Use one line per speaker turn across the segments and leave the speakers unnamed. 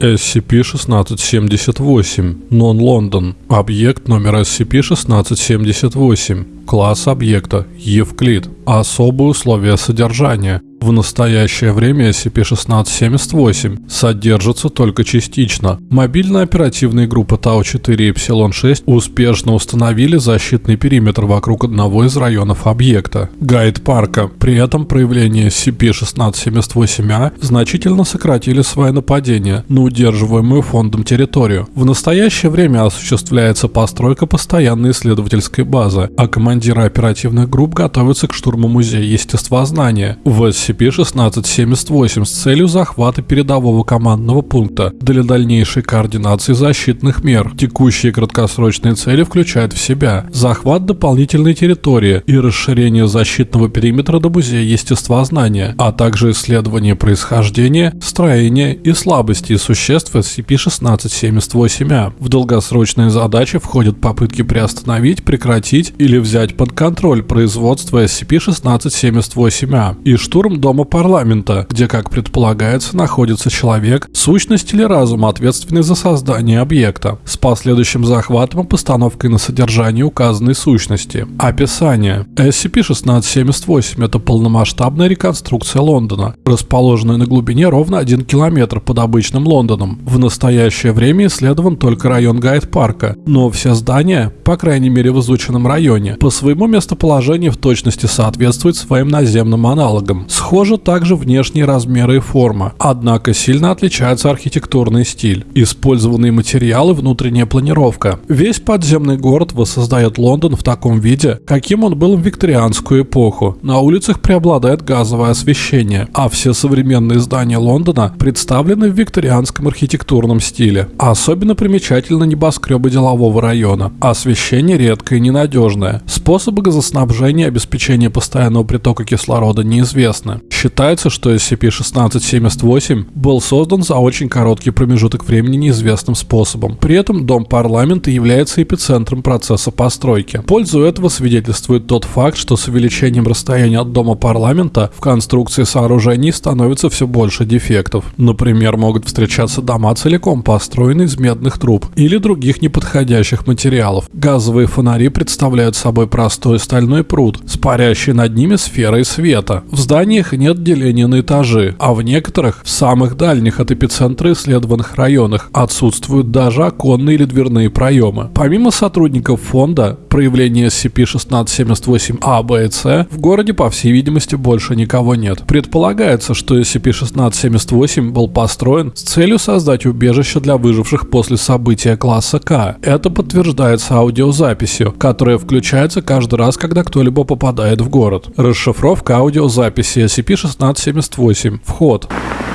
SCP-1678, Нон-Лондон. Объект номер SCP-1678. Класс объекта – Евклид. Особые условия содержания. В настоящее время SCP-1678 содержится только частично. Мобильная оперативная группа Тау-4 и Эпсилон-6 успешно установили защитный периметр вокруг одного из районов объекта – Гайд парка. При этом проявления SCP-1678-A значительно сократили свое нападение на удерживаемую фондом территорию. В настоящее время осуществляется постройка постоянной исследовательской базы, а командиры оперативных групп готовятся к штурму музея естествознания. В SCP-1678 с целью захвата передового командного пункта для дальнейшей координации защитных мер. Текущие краткосрочные цели включают в себя захват дополнительной территории и расширение защитного периметра до музея естествознания, а также исследование происхождения, строения и слабости существ SCP-1678-A. В долгосрочные задачи входят попытки приостановить, прекратить или взять под контроль производство SCP-1678-A и штурм Дома парламента, где, как предполагается, находится человек, сущность или разум, ответственный за создание объекта, с последующим захватом и постановкой на содержание указанной сущности. Описание. SCP-1678 – это полномасштабная реконструкция Лондона, расположенная на глубине ровно 1 километр под обычным Лондоном. В настоящее время исследован только район Гайд-парка, но все здания, по крайней мере в изученном районе, по своему местоположению в точности соответствуют своим наземным аналогам. Схожи также внешние размеры и форма, однако сильно отличается архитектурный стиль, использованные материалы, внутренняя планировка. Весь подземный город воссоздает Лондон в таком виде, каким он был в викторианскую эпоху. На улицах преобладает газовое освещение, а все современные здания Лондона представлены в викторианском архитектурном стиле. Особенно примечательны небоскребы делового района. Освещение редкое и ненадежное. Способы газоснабжения и обеспечения постоянного притока кислорода неизвестны. Считается, что SCP-1678 был создан за очень короткий промежуток времени неизвестным способом. При этом Дом парламента является эпицентром процесса постройки. Пользу этого свидетельствует тот факт, что с увеличением расстояния от Дома парламента в конструкции сооружений становится все больше дефектов. Например, могут встречаться дома целиком построенные из медных труб или других неподходящих материалов. Газовые фонари представляют собой простой стальной пруд с парящей над ними сферой света. В зданиях них нет деления на этажи, а в некоторых, в самых дальних от эпицентра исследованных районах, отсутствуют даже оконные или дверные проемы. Помимо сотрудников фонда, проявления SCP-1678-A, B и C, в городе, по всей видимости, больше никого нет. Предполагается, что SCP-1678 был построен с целью создать убежище для выживших после события класса К. Это подтверждается аудиозаписью, которая включается каждый раз, когда кто-либо попадает в город. Расшифровка аудиозаписи SCP-1678. Вход.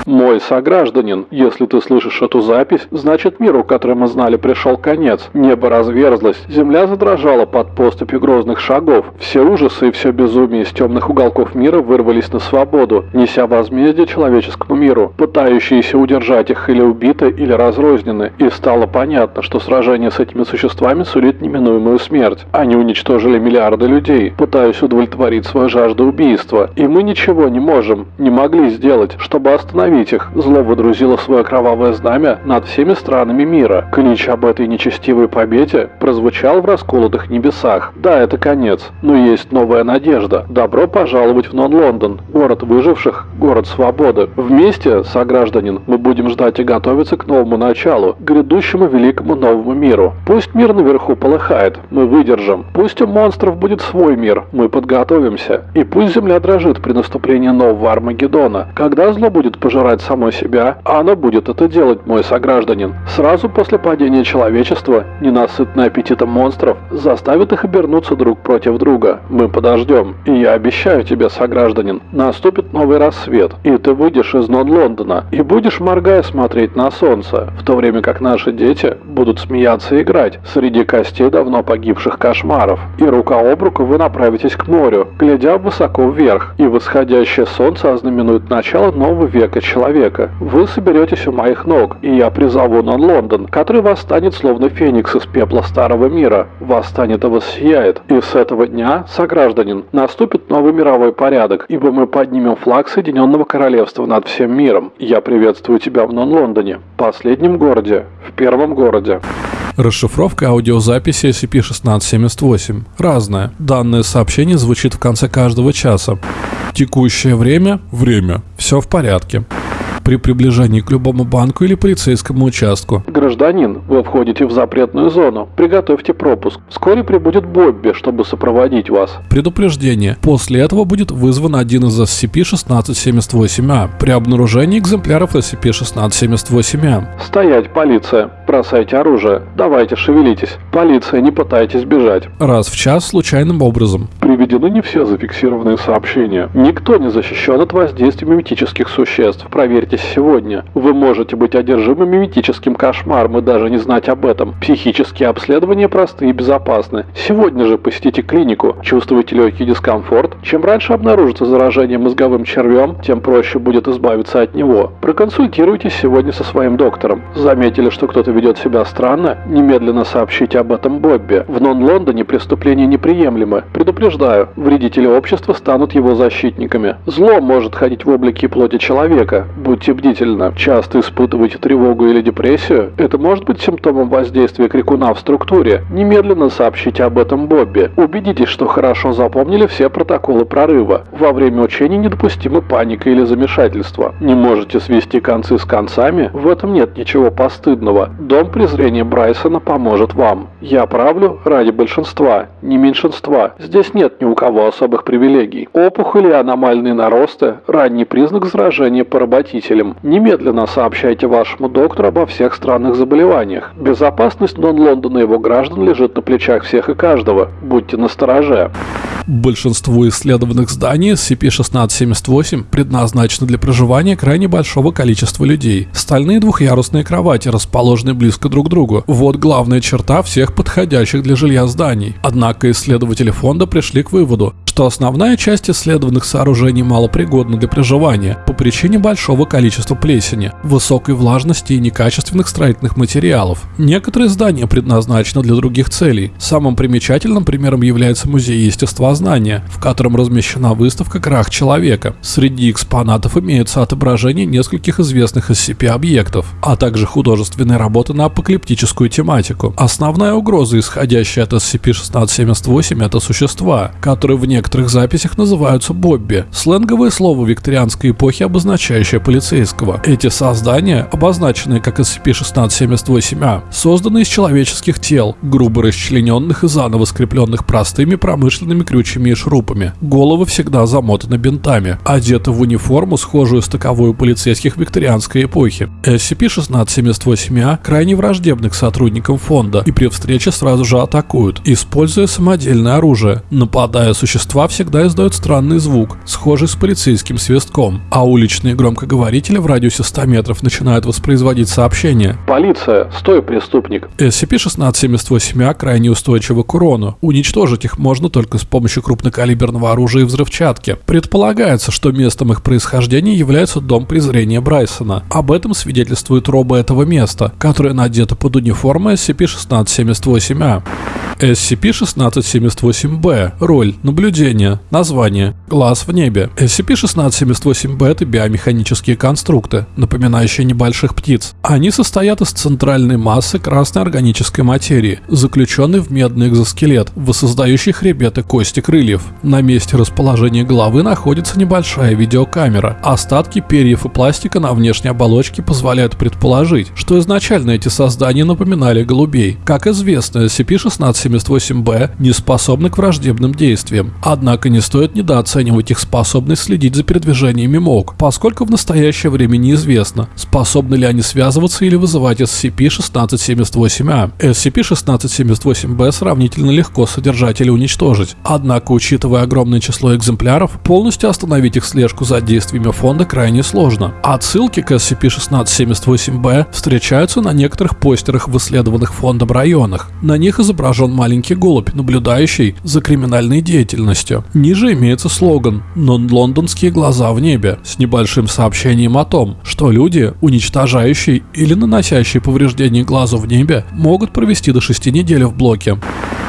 Мой согражданин, если ты слышишь эту запись, значит миру, который мы знали, пришел конец. Небо разверзлось, земля задрожала под поступью грозных шагов. Все ужасы и все безумие из темных уголков мира вырвались на свободу, неся возмездие человеческому миру. Пытающиеся удержать их или убиты, или разрознены. И стало понятно, что сражение с этими существами сулит неминуемую смерть. Они уничтожили миллиарды людей, пытаясь удовлетворить свою жажду убийства. И мы ничего не можем, не могли сделать, чтобы остановить остановить их. Зло водрузило свое кровавое знамя над всеми странами мира. Клич об этой нечестивой победе прозвучал в расколотых небесах. Да, это конец, но есть новая надежда. Добро пожаловать в Нон-Лондон, город выживших, город свободы. Вместе, согражданин, мы будем ждать и готовиться к новому началу, грядущему великому новому миру. Пусть мир наверху полыхает, мы выдержим. Пусть у монстров будет свой мир, мы подготовимся. И пусть земля дрожит при наступлении нового Армагеддона, когда зло будет пожирать пожирать самой себя, а оно будет это делать, мой согражданин. Сразу после падения человечества, ненасытный аппетитом монстров, заставит их обернуться друг против друга. Мы подождем. И я обещаю тебе, согражданин, наступит новый рассвет, и ты выйдешь из Нон-Лондона, и будешь, моргая, смотреть на солнце, в то время как наши дети будут смеяться и играть среди костей давно погибших кошмаров. И рука об руку вы направитесь к морю, глядя высоко вверх, и восходящее солнце ознаменует начало нового века человека человека. Вы соберетесь у моих ног, и я призову Нон-Лондон, который восстанет словно феникс из пепла старого мира. Восстанет и воссияет. И с этого дня, согражданин, наступит новый мировой порядок, ибо мы поднимем флаг Соединенных Объединенного Королевства над всем миром. Я приветствую тебя в Нон-Лондоне, последнем городе, в первом городе.
Расшифровка аудиозаписи SCP-1678. Разная. Данное сообщение звучит в конце каждого часа. Текущее время – время. Все в порядке при приближении к любому банку или полицейскому участку.
Гражданин, вы входите в запретную зону. Приготовьте пропуск. Вскоре прибудет Бобби, чтобы сопроводить вас.
Предупреждение. После этого будет вызван один из SCP-1678-A при обнаружении экземпляров SCP-1678-A.
Стоять, полиция. Бросайте оружие. Давайте шевелитесь. Полиция, не пытайтесь бежать.
Раз в час случайным образом.
Приведены не все зафиксированные сообщения. Никто не защищен от воздействия миметических существ. Проверьте Проснитесь сегодня. Вы можете быть одержимы миметическим кошмаром и даже не знать об этом. Психические обследования просты и безопасны. Сегодня же посетите клинику. Чувствуете легкий дискомфорт? Чем раньше обнаружится заражение мозговым червем, тем проще будет избавиться от него. Проконсультируйтесь сегодня со своим доктором. Заметили, что кто-то ведет себя странно? Немедленно сообщите об этом Бобби. В Нон-Лондоне преступления неприемлемы. Предупреждаю, вредители общества станут его защитниками. Зло может ходить в облике плоти человека. Будьте Будьте бдительны. Часто испытываете тревогу или депрессию? Это может быть симптомом воздействия крикуна в структуре. Немедленно сообщите об этом Бобби. Убедитесь, что хорошо запомнили все протоколы прорыва. Во время учений недопустима паника или замешательство. Не можете свести концы с концами? В этом нет ничего постыдного. Дом презрения Брайсона поможет вам. Я правлю ради большинства, не меньшинства. Здесь нет ни у кого особых привилегий. Опухоли аномальные наросты – ранний признак заражения поработителя носителем. Немедленно сообщайте вашему доктору обо всех странных заболеваниях. Безопасность Нон-Лондона и его граждан лежит на плечах всех и каждого. Будьте настороже.
Большинство исследованных зданий SCP-1678 предназначены для проживания крайне большого количества людей. Стальные двухъярусные кровати расположены близко друг к другу. Вот главная черта всех подходящих для жилья зданий. Однако исследователи фонда пришли к выводу, что основная часть исследованных сооружений малопригодна для проживания по причине большого количества плесени, высокой влажности и некачественных строительных материалов. Некоторые здания предназначены для других целей. Самым примечательным примером является музей естества познания, в котором размещена выставка «Крах человека». Среди экспонатов имеются отображения нескольких известных SCP-объектов, а также художественные работы на апокалиптическую тематику. Основная угроза, исходящая от SCP-1678, это существа, которые в некоторых записях называются Бобби, сленговое слово викторианской эпохи, обозначающее полицейского. Эти создания, обозначенные как SCP-1678-A, созданы из человеческих тел, грубо расчлененных и заново скрепленных простыми промышленными колючими и шурупами. Головы всегда замотаны бинтами, одеты в униформу, схожую с таковой полицейских викторианской эпохи. SCP-1678-A крайне враждебны к сотрудникам фонда и при встрече сразу же атакуют, используя самодельное оружие. Нападая, существа всегда издают странный звук, схожий с полицейским свистком, а уличные громкоговорители в радиусе 100 метров начинают воспроизводить сообщения.
«Полиция! Стой, преступник!»
SCP-1678-A крайне устойчивы к урону. Уничтожить их можно только с помощью крупнокалиберного оружия и взрывчатки. Предполагается, что местом их происхождения является дом презрения Брайсона. Об этом свидетельствует роба этого места, которая надета под униформой SCP-1678-A. SCP-1678-B. Роль. Наблюдение. Название. Глаз в небе. SCP-1678-B – это биомеханические конструкты, напоминающие небольших птиц. Они состоят из центральной массы красной органической материи, заключенной в медный экзоскелет, воссоздающий хребет и кости крыльев. На месте расположения головы находится небольшая видеокамера. Остатки перьев и пластика на внешней оболочке позволяют предположить, что изначально эти создания напоминали голубей. Как известно, SCP-1678-B не способны к враждебным действиям. Однако не стоит недооценивать их способность следить за передвижениями МОК, поскольку в настоящее время неизвестно, способны ли они связываться или вызывать SCP-1678-A. SCP-1678-B сравнительно легко содержать или уничтожить, Однако, учитывая огромное число экземпляров, полностью остановить их слежку за действиями фонда крайне сложно. Отсылки к SCP-1678-B встречаются на некоторых постерах в исследованных фондом районах. На них изображен маленький голубь, наблюдающий за криминальной деятельностью. Полностью. Ниже имеется слоган «Non-лондонские глаза в небе» с небольшим сообщением о том, что люди, уничтожающие или наносящие повреждения глазу в небе, могут провести до 6 недель в блоке.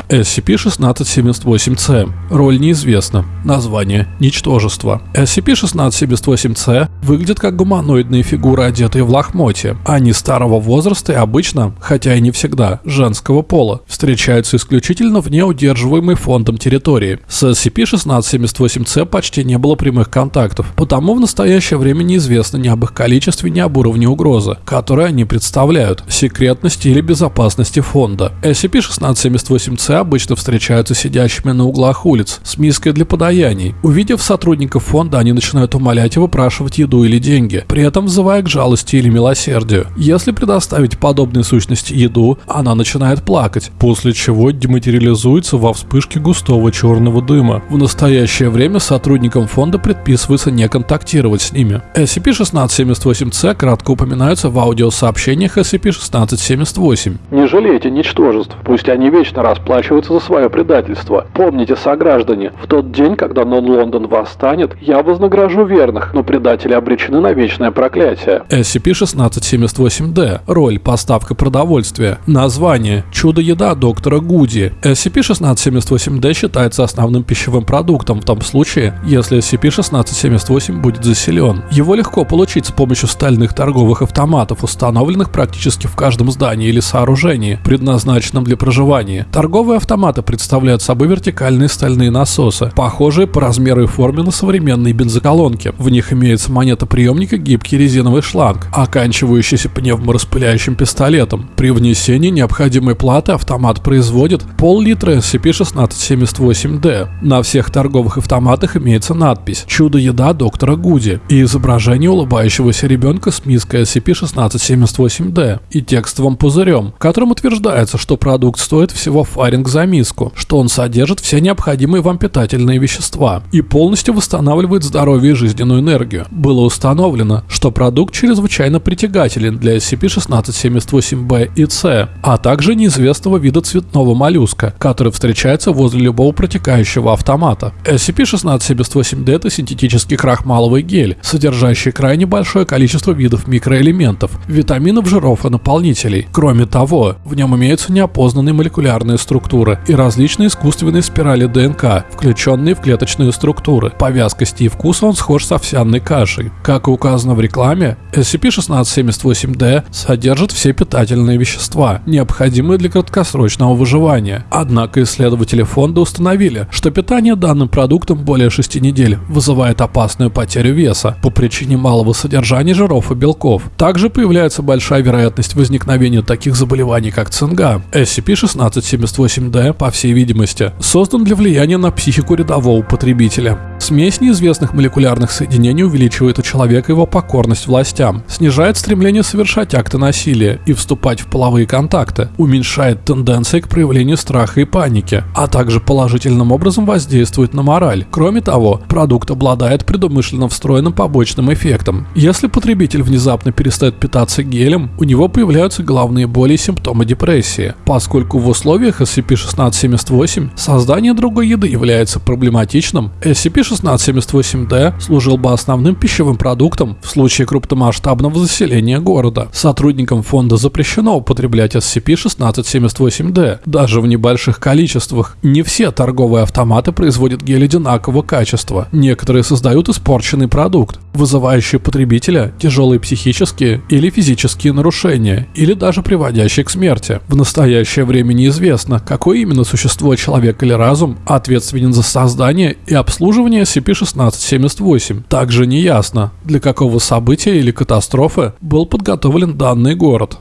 SCP-1678-C. Роль неизвестна. Название – Ничтожество. SCP-1678-C выглядит как гуманоидные фигуры, одетые в лохмотье. Они старого возраста и обычно, хотя и не всегда, женского пола. Встречаются исключительно вне удерживаемой фондом территории. С SCP-1678-C почти не было прямых контактов, потому в настоящее время неизвестно ни об их количестве, ни об уровне угрозы, которые они представляют, секретности или безопасности фонда. SCP-1678-C обычно встречаются сидящими на углах улиц с миской для подаяний. Увидев сотрудников фонда, они начинают умолять и выпрашивать еду или деньги, при этом взывая к жалости или милосердию. Если предоставить подобной сущности еду, она начинает плакать, после чего дематериализуется во вспышке густого черного дыма. В настоящее время сотрудникам фонда предписывается не контактировать с ними. SCP-1678-C кратко упоминаются в аудиосообщениях SCP-1678.
Не жалейте ничтожеств, пусть они вечно расплачиваются расплачиваться за свое предательство. Помните, сограждане, в тот день, когда Нон-Лондон восстанет, я вознагражу верных, но предатели обречены на вечное проклятие.
SCP-1678-D. Роль поставка продовольствия. Название. Чудо-еда доктора Гуди. SCP-1678-D считается основным пищевым продуктом в том случае, если SCP-1678 будет заселен. Его легко получить с помощью стальных торговых автоматов, установленных практически в каждом здании или сооружении, предназначенном для проживания. Торговые Торговые автоматы представляют собой вертикальные стальные насосы, похожие по размеру и форме на современные бензоколонки. В них имеется монетоприемник и гибкий резиновый шланг, оканчивающийся пневмораспыляющим пистолетом. При внесении необходимой платы автомат производит пол-литра SCP-1678-D. На всех торговых автоматах имеется надпись «Чудо-еда доктора Гуди» и изображение улыбающегося ребенка с миской SCP-1678-D и текстовым пузырем, в котором утверждается, что продукт стоит всего фаринг шиллинг за миску, что он содержит все необходимые вам питательные вещества и полностью восстанавливает здоровье и жизненную энергию. Было установлено, что продукт чрезвычайно притягателен для SCP-1678-B и C, а также неизвестного вида цветного моллюска, который встречается возле любого протекающего автомата. SCP-1678-D это синтетический крахмаловый гель, содержащий крайне большое количество видов микроэлементов, витаминов, жиров и наполнителей. Кроме того, в нем имеются неопознанные молекулярные структуры структуры и различные искусственные спирали ДНК, включенные в клеточные структуры. По вязкости и вкусу он схож с овсяной кашей. Как и указано в рекламе, SCP-1678-D содержит все питательные вещества, необходимые для краткосрочного выживания. Однако исследователи фонда установили, что питание данным продуктом более 6 недель вызывает опасную потерю веса по причине малого содержания жиров и белков. Также появляется большая вероятность возникновения таких заболеваний, как цинга. SCP-1678 8D, по всей видимости, создан для влияния на психику рядового потребителя. Смесь неизвестных молекулярных соединений увеличивает у человека его покорность властям, снижает стремление совершать акты насилия и вступать в половые контакты, уменьшает тенденции к проявлению страха и паники, а также положительным образом воздействует на мораль. Кроме того, продукт обладает предумышленно встроенным побочным эффектом. Если потребитель внезапно перестает питаться гелем, у него появляются головные боли и симптомы депрессии, поскольку в условиях SCP-1678 создание другой еды является проблематичным, SCP-1678-D служил бы основным пищевым продуктом в случае крупномасштабного заселения города. Сотрудникам фонда запрещено употреблять SCP-1678-D, даже в небольших количествах. Не все торговые автоматы производят гель одинакового качества. Некоторые создают испорченный продукт, вызывающий потребителя тяжелые психические или физические нарушения, или даже приводящие к смерти. В настоящее время неизвестно, какое именно существо, человек или разум, ответственен за создание и обслуживание SCP-1678. Также неясно, для какого события или катастрофы был подготовлен данный город.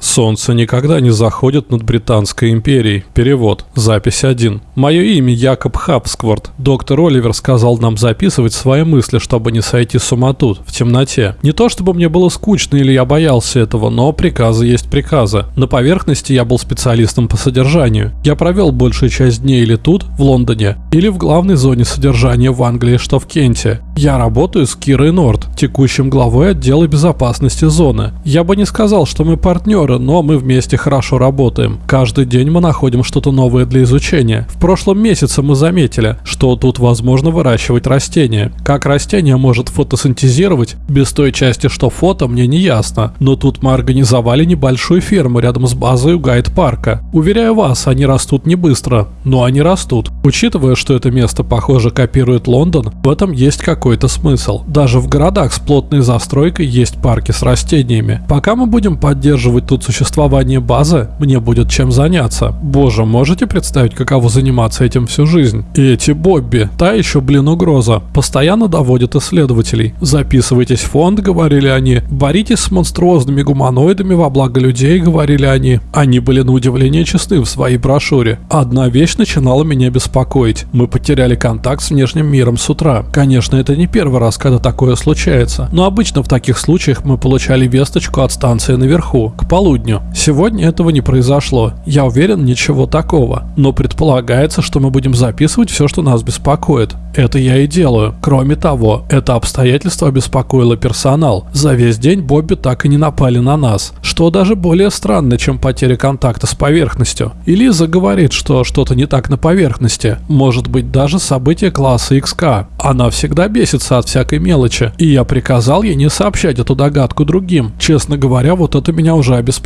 Солнце никогда не заходит над Британской империей. Перевод. Запись 1. Мое имя Якоб Хабскворт. Доктор Оливер сказал нам записывать свои мысли, чтобы не сойти с ума тут, в темноте. Не то чтобы мне было скучно или я боялся этого, но приказы есть приказы. На поверхности я был специалистом по содержанию. Я провел большую часть дней или тут, в Лондоне, или в главной зоне содержания в Англии, что в Кенте. Я работаю с Кирой Норд, текущим главой отдела безопасности зоны. Я бы не сказал, что мы партнеры партнеры, но мы вместе хорошо работаем. Каждый день мы находим что-то новое для изучения. В прошлом месяце мы заметили, что тут возможно выращивать растения. Как растение может фотосинтезировать, без той части, что фото, мне не ясно. Но тут мы организовали небольшую ферму рядом с базой у гайд-парка. Уверяю вас, они растут не быстро, но они растут. Учитывая, что это место, похоже, копирует Лондон, в этом есть какой-то смысл. Даже в городах с плотной застройкой есть парки с растениями. Пока мы будем поддерживать тут существование базы, мне будет чем заняться. Боже, можете представить, каково заниматься этим всю жизнь? И эти Бобби, та еще, блин, угроза, постоянно доводят исследователей. Записывайтесь в фонд, говорили они, боритесь с монструозными гуманоидами во благо людей, говорили они. Они были на удивление честны в своей брошюре. Одна вещь начинала меня беспокоить. Мы потеряли контакт с внешним миром с утра. Конечно, это не первый раз, когда такое случается, но обычно в таких случаях мы получали весточку от станции наверху, к полудню. Сегодня этого не произошло. Я уверен, ничего такого. Но предполагается, что мы будем записывать все, что нас беспокоит. Это я и делаю. Кроме того, это обстоятельство обеспокоило персонал. За весь день Бобби так и не напали на нас, что даже более странно, чем потеря контакта с поверхностью. И Лиза говорит, что что-то не так на поверхности. Может быть даже событие класса XK. Она всегда бесится от всякой мелочи, и я приказал ей не сообщать эту догадку другим. Честно говоря, вот это меня уже обеспокоило,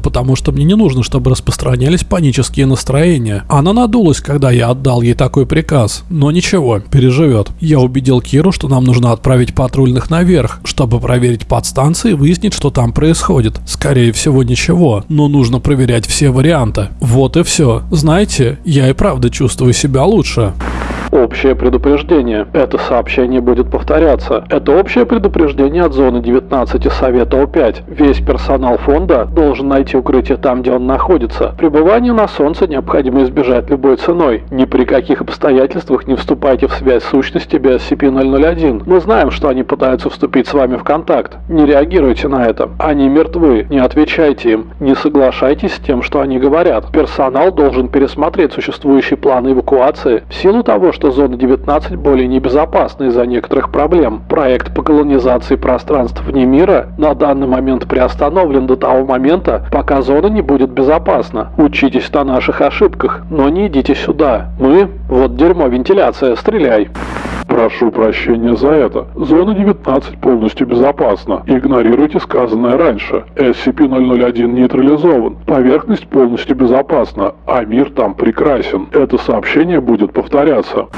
потому что мне не нужно, чтобы распространялись панические настроения. Она надулась, когда я отдал ей такой приказ. Но ничего, переживет. Я убедил Киру, что нам нужно отправить патрульных наверх, чтобы проверить подстанции и выяснить, что там происходит. Скорее всего, ничего, но нужно проверять все варианты. Вот и все. Знаете, я и правда чувствую себя лучше.
Общее предупреждение. Это сообщение будет повторяться. Это общее предупреждение от зоны 19 и Совета О5. Весь персонал фонда должен найти укрытие там, где он находится. Пребывание на Солнце необходимо избежать любой ценой. Ни при каких обстоятельствах не вступайте в связь с сущностью SCP-001. Мы знаем, что они пытаются вступить с вами в контакт. Не реагируйте на это. Они мертвы. Не отвечайте им. Не соглашайтесь с тем, что они говорят. Персонал должен пересмотреть существующие планы эвакуации в силу того, что зона 19 более небезопасна из-за некоторых проблем. Проект по колонизации пространств вне мира на данный момент приостановлен до того момента, пока зона не будет безопасна. Учитесь на наших ошибках, но не идите сюда. Мы... Вот дерьмо, вентиляция, стреляй.
Прошу прощения за это. Зона 19 полностью безопасна. Игнорируйте сказанное раньше. SCP-001 нейтрализован. Поверхность полностью безопасна, а мир там прекрасен. Это сообщение будет повторяться.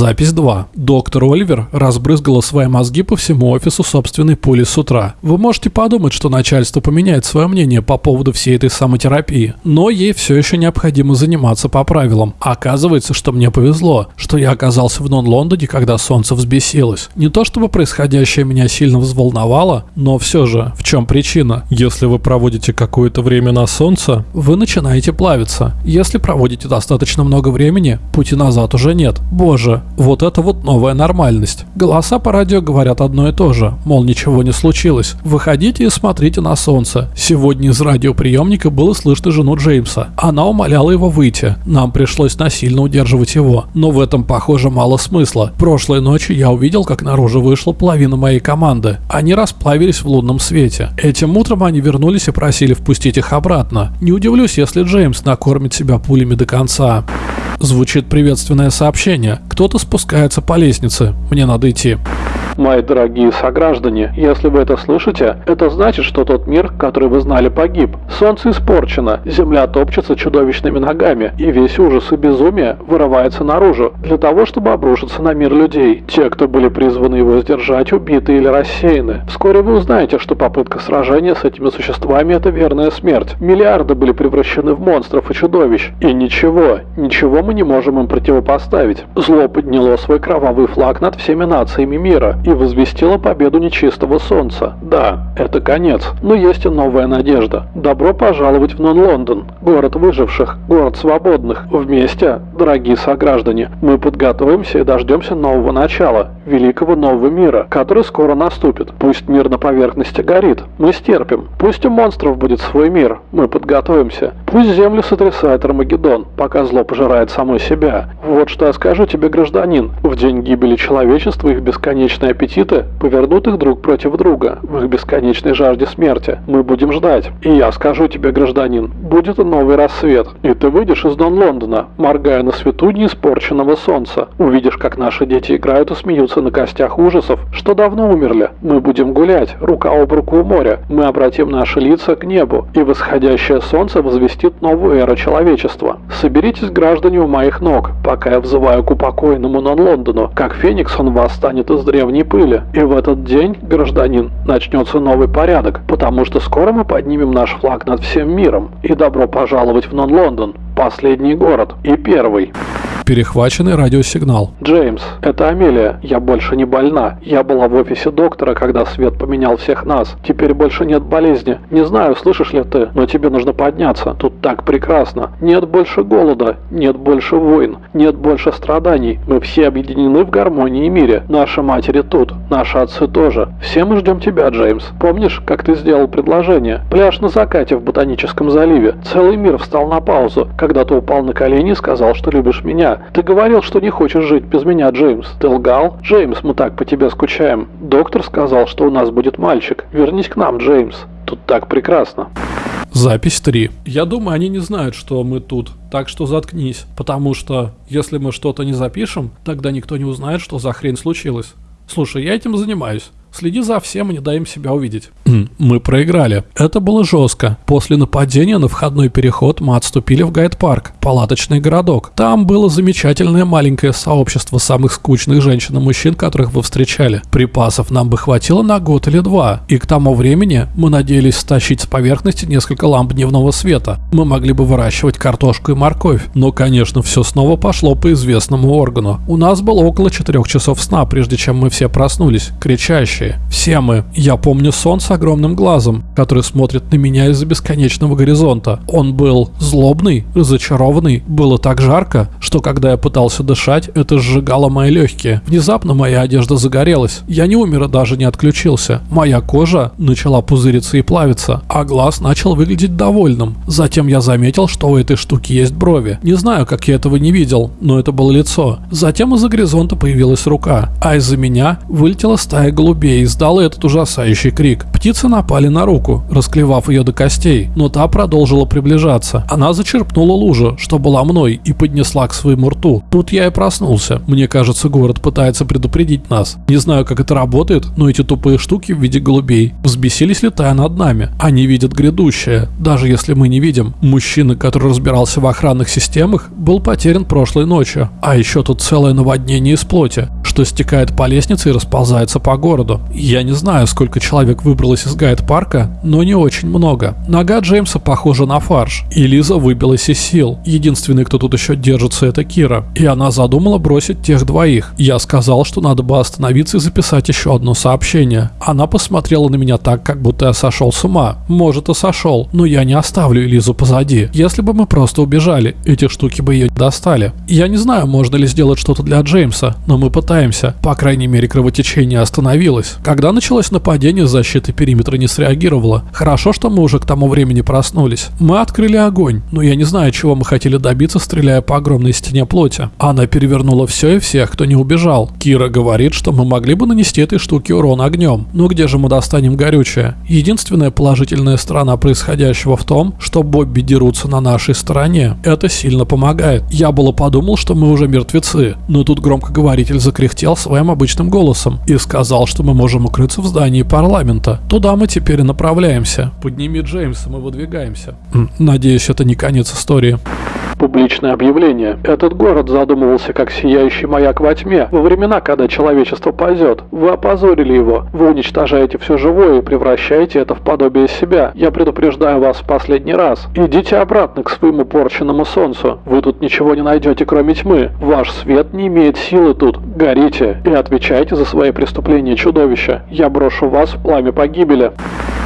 Запись 2. Доктор Оливер разбрызгала свои мозги по всему офису собственной пули с утра. Вы можете подумать, что начальство поменяет свое мнение по поводу всей этой самотерапии, но ей все еще необходимо заниматься по правилам. Оказывается, что мне повезло, что я оказался в Нон-Лондоне, когда солнце взбесилось. Не то чтобы происходящее меня сильно взволновало, но все же, в чем причина? Если вы проводите какое-то время на солнце, вы начинаете плавиться. Если проводите достаточно много времени, пути назад уже нет. Боже, вот это вот новая нормальность. Голоса по радио говорят одно и то же, мол, ничего не случилось. Выходите и смотрите на солнце. Сегодня из радиоприемника было слышно жену Джеймса. Она умоляла его выйти. Нам пришлось насильно удерживать его. Но в этом, похоже, мало смысла. Прошлой ночью я увидел, как наружу вышла половина моей команды. Они расплавились в лунном свете. Этим утром они вернулись и просили впустить их обратно. Не удивлюсь, если Джеймс накормит себя пулями до конца. Звучит приветственное сообщение. Кто-то спускается по лестнице. Мне надо идти.
Мои дорогие сограждане, если вы это слышите, это значит, что тот мир, который вы знали, погиб. Солнце испорчено, земля топчется чудовищными ногами, и весь ужас и безумие вырывается наружу, для того, чтобы обрушиться на мир людей. Те, кто были призваны его сдержать, убиты или рассеяны. Вскоре вы узнаете, что попытка сражения с этими существами – это верная смерть. Миллиарды были превращены в монстров и чудовищ. И ничего, ничего мы не можем им противопоставить. Зло подняло свой кровавый флаг над всеми нациями мира возвестила победу нечистого солнца. Да, это конец, но есть и новая надежда. Добро пожаловать в Нон-Лондон, город выживших, город свободных. Вместе, дорогие сограждане, мы подготовимся и дождемся нового начала, великого нового мира, который скоро наступит. Пусть мир на поверхности горит, мы стерпим. Пусть у монстров будет свой мир, мы подготовимся. Пусть землю сотрясает Армагеддон, пока зло пожирает самой себя. Вот что я скажу тебе, гражданин. В день гибели человечества их бесконечная чудовищные аппетиты повернут их друг против друга в их бесконечной жажде смерти. Мы будем ждать. И я скажу тебе, гражданин, будет новый рассвет, и ты выйдешь из Дон Лондона, моргая на свету неиспорченного солнца. Увидишь, как наши дети играют и смеются на костях ужасов, что давно умерли. Мы будем гулять, рука об руку у моря. Мы обратим наши лица к небу, и восходящее солнце возвестит новую эру человечества. Соберитесь, граждане, у моих ног, пока я взываю к упокоенному Нон Лондону. Как феникс он восстанет из древней пыли. И в этот день, гражданин, начнется новый порядок, потому что скоро мы поднимем наш флаг над всем миром. И добро пожаловать в Нон Лондон, последний город и первый.
Перехваченный радиосигнал.
Джеймс, это Амелия. Я больше не больна. Я была в офисе доктора, когда свет поменял всех нас. Теперь больше нет болезни. Не знаю, слышишь ли ты, но тебе нужно подняться. Тут так прекрасно. Нет больше голода, нет больше войн, нет больше страданий. Мы все объединены в гармонии и мире. Наши матери тут, наши отцы тоже. Все мы ждем тебя, Джеймс. Помнишь, как ты сделал предложение? Пляж на закате в Ботаническом заливе. Целый мир встал на паузу, когда ты упал на колени и сказал, что любишь меня. Ты говорил, что не хочешь жить без меня, Джеймс. Ты лгал? Джеймс, мы так по тебе скучаем. Доктор сказал, что у нас будет мальчик. Вернись к нам, Джеймс. Тут так прекрасно.
Запись 3. Я думаю, они не знают, что мы тут, так что заткнись. Потому что, если мы что-то не запишем, тогда никто не узнает, что за хрень случилось. Слушай, я этим занимаюсь. Следи за всем и не дай им себя увидеть. Мы проиграли. Это было жестко. После нападения на входной переход мы отступили в Гайд-парк, палаточный городок. Там было замечательное маленькое сообщество самых скучных женщин и мужчин, которых вы встречали. Припасов нам бы хватило на год или два. И к тому времени мы надеялись стащить с поверхности несколько ламп дневного света. Мы могли бы выращивать картошку и морковь. Но, конечно, все снова пошло по известному органу. У нас было около четырех часов сна, прежде чем мы все проснулись, кричащие настоящие. Все мы. Я помню сон с огромным глазом, который смотрит на меня из-за бесконечного горизонта. Он был злобный, разочарованный. Было так жарко, что когда я пытался дышать, это сжигало мои легкие. Внезапно моя одежда загорелась. Я не умер и даже не отключился. Моя кожа начала пузыриться и плавиться, а глаз начал выглядеть довольным. Затем я заметил, что у этой штуки есть брови. Не знаю, как я этого не видел, но это было лицо. Затем из-за горизонта появилась рука, а из-за меня вылетела стая голубей и издала этот ужасающий крик. Птицы напали на руку, расклевав ее до костей, но та продолжила приближаться. Она зачерпнула лужу, что была мной, и поднесла к своему рту. Тут я и проснулся. Мне кажется, город пытается предупредить нас. Не знаю, как это работает, но эти тупые штуки в виде голубей взбесились, летая над нами. Они видят грядущее, даже если мы не видим. Мужчина, который разбирался в охранных системах, был потерян прошлой ночью. А еще тут целое наводнение из плоти, что стекает по лестнице и расползается по городу. Я не знаю, сколько человек выбралось из гайд-парка, но не очень много. Нога Джеймса похожа на фарш, и Лиза выбилась из сил. Единственный, кто тут еще держится, это Кира. И она задумала бросить тех двоих. Я сказал, что надо бы остановиться и записать еще одно сообщение. Она посмотрела на меня так, как будто я сошел с ума. Может и сошел, но я не оставлю Лизу позади. Если бы мы просто убежали, эти штуки бы ее достали. Я не знаю, можно ли сделать что-то для Джеймса, но мы пытаемся. По крайней мере, кровотечение остановилось случилось? Когда началось нападение, защита периметра не среагировала. Хорошо, что мы уже к тому времени проснулись. Мы открыли огонь, но я не знаю, чего мы хотели добиться, стреляя по огромной стене плоти. Она перевернула все и всех, кто не убежал. Кира говорит, что мы могли бы нанести этой штуке урон огнем. Но где же мы достанем горючее? Единственная положительная сторона происходящего в том, что Бобби дерутся на нашей стороне. Это сильно помогает. Я было подумал, что мы уже мертвецы, но тут громкоговоритель закряхтел своим обычным голосом и сказал, что мы можем укрыться в здании парламента. Туда мы теперь направляемся. Подними Джеймса, мы выдвигаемся. Надеюсь, это не конец истории.
Публичное объявление. Этот город задумывался как сияющий маяк во тьме, во времена, когда человечество пойдет. Вы опозорили его. Вы уничтожаете все живое и превращаете это в подобие себя. Я предупреждаю вас в последний раз. Идите обратно к своему порченному солнцу. Вы тут ничего не найдете, кроме тьмы. Ваш свет не имеет силы тут. Горите и отвечайте за свои преступления чудовища. Я брошу вас в пламя погибели.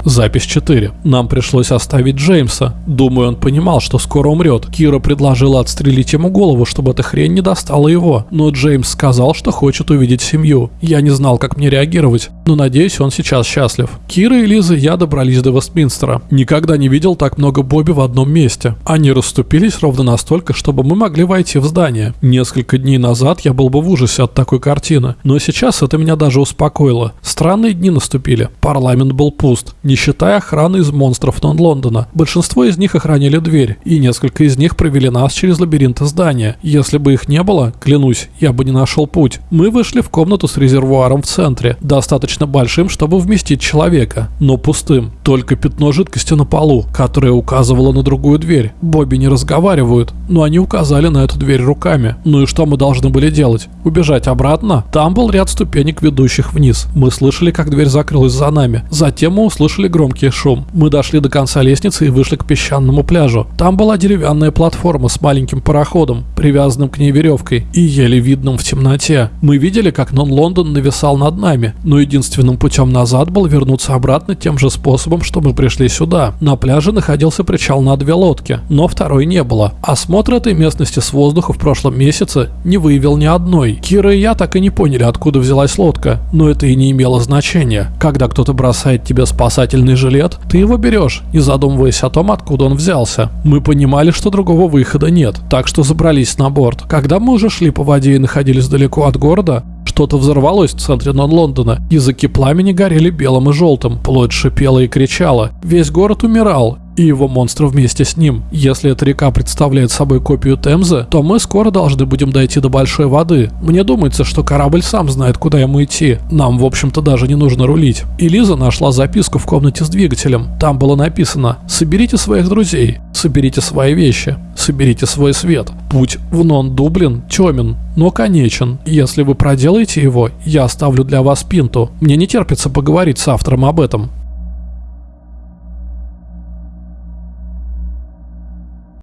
Запись 4. Нам пришлось оставить Джеймса. Думаю, он понимал, что скоро умрет. Кира предложила отстрелить ему голову, чтобы эта хрень не достала его. Но Джеймс сказал, что хочет увидеть семью. Я не знал, как мне реагировать. Но надеюсь, он сейчас счастлив. Кира и Лиза и я добрались до Вестминстера. Никогда не видел так много Бобби в одном месте. Они расступились ровно настолько, чтобы мы могли войти в здание. Несколько дней назад я был бы в ужасе от такой картины. Но сейчас это меня даже успокоило. Странные дни наступили. Парламент был пуст, считая охраны из монстров Нон-Лондона. Большинство из них охраняли дверь, и несколько из них провели нас через лабиринты здания. Если бы их не было, клянусь, я бы не нашел путь. Мы вышли в комнату с резервуаром в центре, достаточно большим, чтобы вместить человека, но пустым. Только пятно жидкости на полу, которое указывало на другую дверь. Бобби не разговаривают, но они указали на эту дверь руками. Ну и что мы должны были делать? Убежать обратно? Там был ряд ступенек, ведущих вниз. Мы слышали, как дверь закрылась за нами. Затем мы услышали громкий шум. Мы дошли до конца лестницы и вышли к песчаному пляжу. Там была деревянная платформа с маленьким пароходом, привязанным к ней веревкой и еле видным в темноте. Мы видели, как Нон-Лондон нависал над нами, но единственным путем назад был вернуться обратно тем же способом, что мы пришли сюда. На пляже находился причал на две лодки, но второй не было. Осмотр этой местности с воздуха в прошлом месяце не выявил ни одной. Кира и я так и не поняли, откуда взялась лодка, но это и не имело значения. Когда кто-то бросает тебе спасательный жилет, ты его берешь, не задумываясь о том, откуда он взялся. Мы понимали, что другого выхода нет, так что забрались на борт. Когда мы уже шли по воде и находились далеко от города, что-то взорвалось в центре Нон-Лондона. Языки пламени горели белым и желтым. Плоть шипела и кричала. Весь город умирал, и его монстры вместе с ним. Если эта река представляет собой копию Темзы, то мы скоро должны будем дойти до большой воды. Мне думается, что корабль сам знает, куда ему идти. Нам, в общем-то, даже не нужно рулить. И нашла записку в комнате с двигателем. Там было написано «Соберите своих друзей, соберите свои вещи, соберите свой свет. Путь в Нон-Дублин темен, но конечен. Если вы проделаете его, я оставлю для вас пинту. Мне не терпится поговорить с автором об этом.